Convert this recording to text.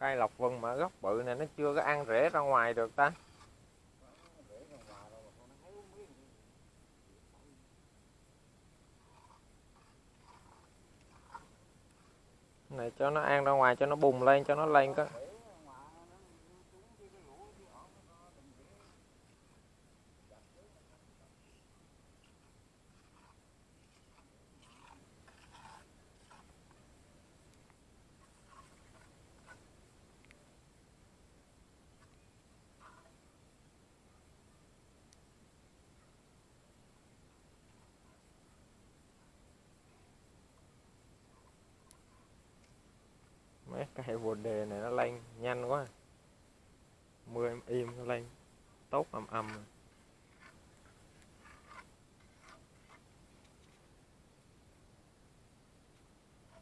cây lộc vân mà gốc bự này nó chưa có ăn rễ ra ngoài được ta. Này cho nó ăn ra ngoài cho nó bùng lên, cho nó lên có cái hệ bồ đề này nó lên nhanh quá. Mưa em im, nó lên tốt ầm ầm.